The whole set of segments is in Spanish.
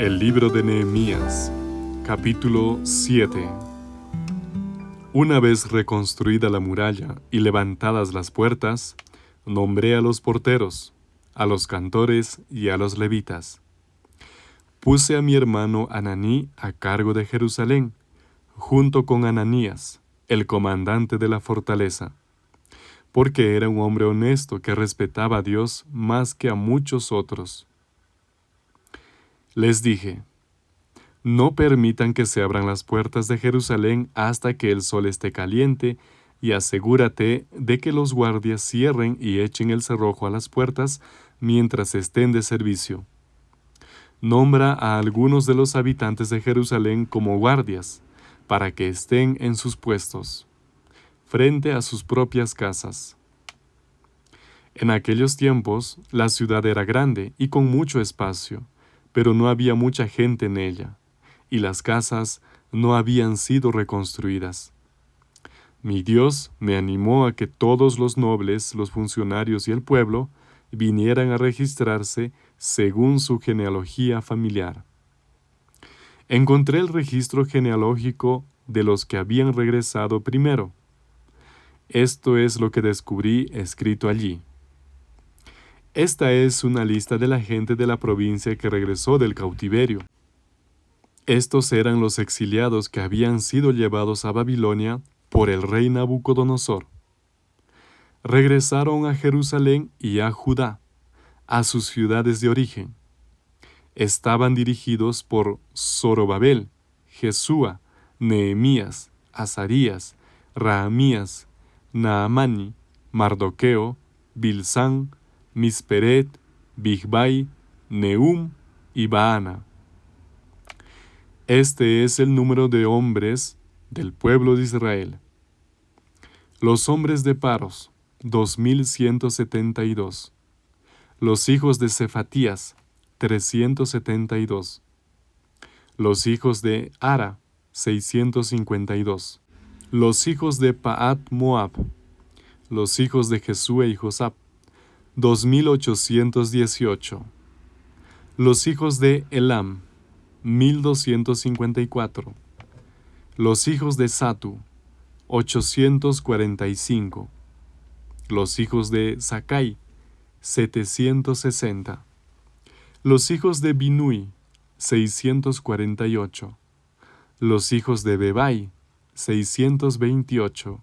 El libro de Nehemías, capítulo 7 Una vez reconstruida la muralla y levantadas las puertas, nombré a los porteros, a los cantores y a los levitas. Puse a mi hermano Ananí a cargo de Jerusalén, junto con Ananías, el comandante de la fortaleza, porque era un hombre honesto que respetaba a Dios más que a muchos otros. Les dije, no permitan que se abran las puertas de Jerusalén hasta que el sol esté caliente, y asegúrate de que los guardias cierren y echen el cerrojo a las puertas mientras estén de servicio. Nombra a algunos de los habitantes de Jerusalén como guardias, para que estén en sus puestos, frente a sus propias casas. En aquellos tiempos la ciudad era grande y con mucho espacio, pero no había mucha gente en ella, y las casas no habían sido reconstruidas. Mi Dios me animó a que todos los nobles, los funcionarios y el pueblo vinieran a registrarse según su genealogía familiar. Encontré el registro genealógico de los que habían regresado primero. Esto es lo que descubrí escrito allí. Esta es una lista de la gente de la provincia que regresó del cautiverio. Estos eran los exiliados que habían sido llevados a Babilonia por el rey Nabucodonosor. Regresaron a Jerusalén y a Judá, a sus ciudades de origen. Estaban dirigidos por Zorobabel, Jesúa, Nehemías, Azarías, Rahamías, Naamani, Mardoqueo, Bilsán, Misperet, Bigbai, Neum y Baana. Este es el número de hombres del pueblo de Israel. Los hombres de Paros, 2172. Los hijos de Cefatías, 372. Los hijos de Ara, 652. Los hijos de Paat Moab. Los hijos de Jesúe y Josap, 2818. Los hijos de Elam, 1254. Los hijos de Satu, 845. Los hijos de Sakai, 760. Los hijos de Binui, 648. Los hijos de Bebai, 628.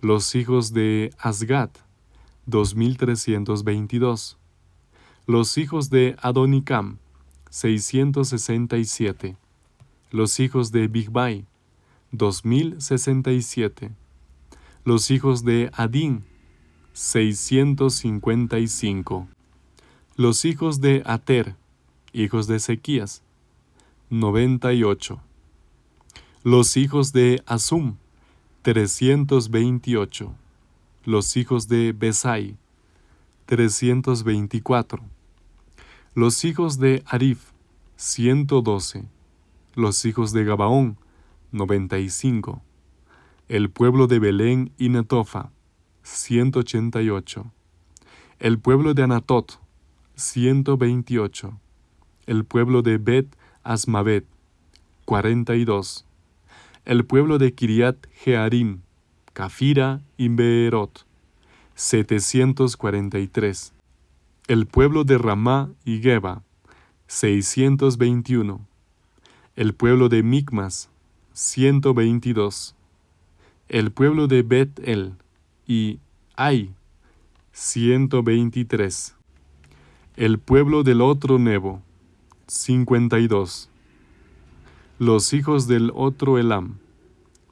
Los hijos de Asgat, 2322. Los hijos de Adonicam, 667. Los hijos de Bigbai, 2067. Los hijos de Adin, 655. Los hijos de Ater, hijos de Ezequías, 98. Los hijos de Asum, 328 los hijos de Besai, 324. Los hijos de Arif, 112. Los hijos de Gabaón, 95. El pueblo de Belén y Netofa, 188. El pueblo de Anatot, 128. El pueblo de Bet Asmavet, 42. El pueblo de Kiriat Jearim, Cafira y Beerot, 743. El pueblo de Ramá y Geba, 621. El pueblo de Micmas, 122. El pueblo de Bet-El y Ai, 123. El pueblo del otro Nebo, 52. Los hijos del otro Elam,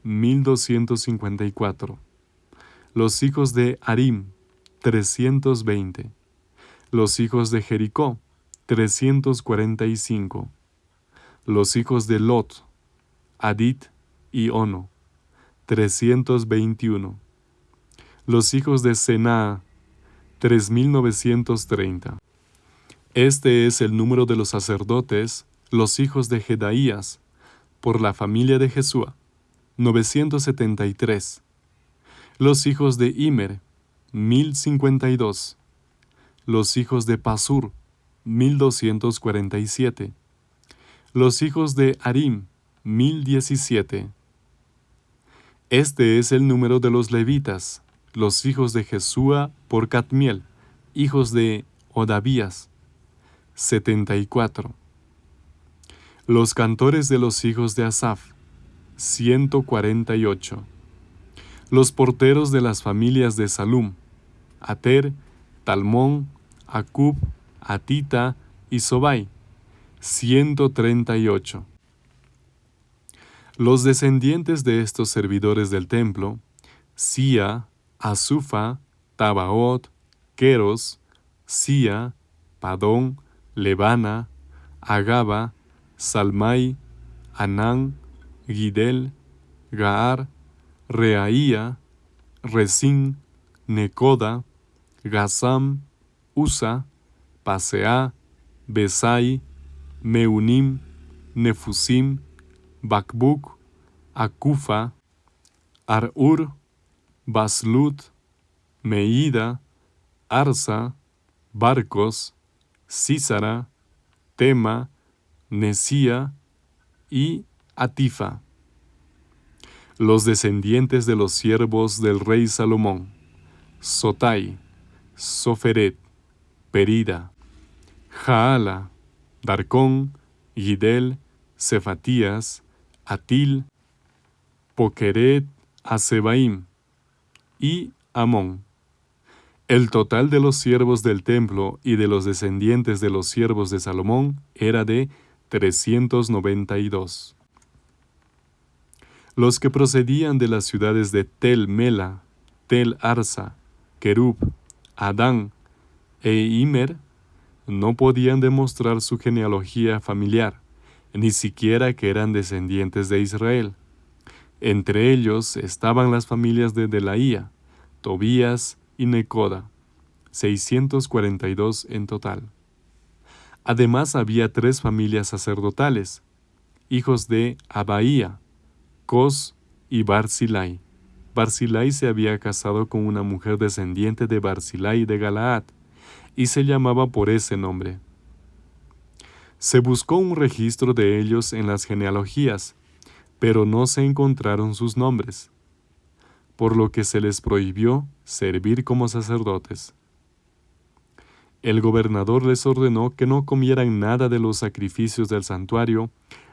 1254. Los hijos de Arim, 320. Los hijos de Jericó, 345. Los hijos de Lot, Adit y Ono, 321. Los hijos de Senaa, 3930. Este es el número de los sacerdotes, los hijos de Jedaías, por la familia de Jesúa 973. Los hijos de Imer, 1052. Los hijos de Pasur, 1247. Los hijos de Arim, 1017. Este es el número de los levitas, los hijos de Jesúa por Catmiel, hijos de Odavías, 74. Los cantores de los hijos de Asaf, 148. Los porteros de las familias de Salum, Ater, Talmón, Acub, Atita y Sobai, 138. Los descendientes de estos servidores del templo, Sia, Azufa, Tabaot, Queros, Sia, Padón, Levana, Agaba, Salmai, Anán, Gidel, Gaar, Reaía, Resín, Necoda, Gazam, Usa, Pasea, Besai, Meunim, Nefusim, Bakbuk, Akufa, Arur, Baslut, Meida, Arsa, Barcos, Císara, Tema, Nesía y Atifa. Los descendientes de los siervos del rey Salomón, Sotai, Soferet, Perida, Jaala, Darcón, Gidel, Cefatías, Atil, Pokeret, Asebaim y Amón. El total de los siervos del templo y de los descendientes de los siervos de Salomón era de 392. Los que procedían de las ciudades de Tel Mela, Tel Arsa, Kerub, Adán e Imer no podían demostrar su genealogía familiar, ni siquiera que eran descendientes de Israel. Entre ellos estaban las familias de Delaía, Tobías y Necoda, 642 en total. Además había tres familias sacerdotales, hijos de Abaía, Cos y Barzilai. Barzilai se había casado con una mujer descendiente de Barzilai de Galaad, y se llamaba por ese nombre. Se buscó un registro de ellos en las genealogías, pero no se encontraron sus nombres, por lo que se les prohibió servir como sacerdotes. El gobernador les ordenó que no comieran nada de los sacrificios del santuario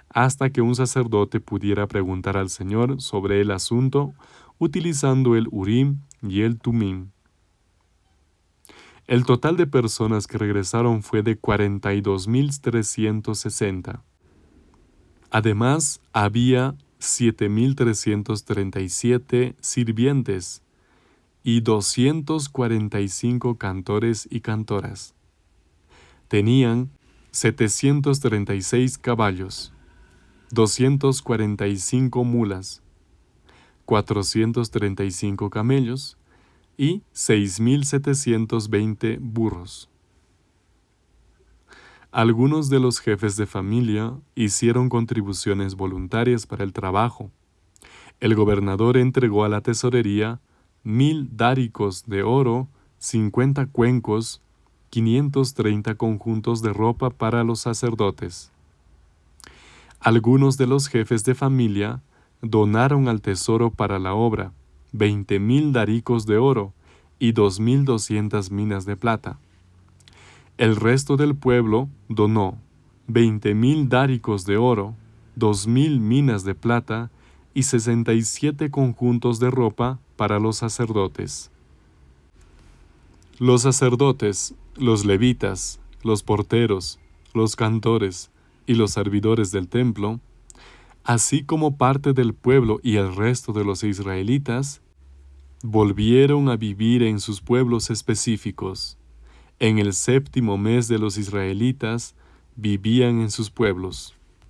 hasta que un sacerdote pudiera preguntar al Señor sobre el asunto utilizando el Urim y el Tumim. El total de personas que regresaron fue de 42.360. Además, había 7.337 sirvientes y 245 cantores y cantoras. Tenían 736 caballos, 245 mulas, 435 camellos, y 6.720 burros. Algunos de los jefes de familia hicieron contribuciones voluntarias para el trabajo. El gobernador entregó a la tesorería mil dáricos de oro, 50 cuencos, 530 conjuntos de ropa para los sacerdotes. Algunos de los jefes de familia donaron al tesoro para la obra, veinte mil daricos de oro y dos mil doscientas minas de plata. El resto del pueblo donó veinte mil dáricos de oro, dos mil minas de plata y sesenta y siete conjuntos de ropa para los sacerdotes. Los sacerdotes, los levitas, los porteros, los cantores y los servidores del templo así como parte del pueblo y el resto de los israelitas, volvieron a vivir en sus pueblos específicos. En el séptimo mes de los israelitas vivían en sus pueblos.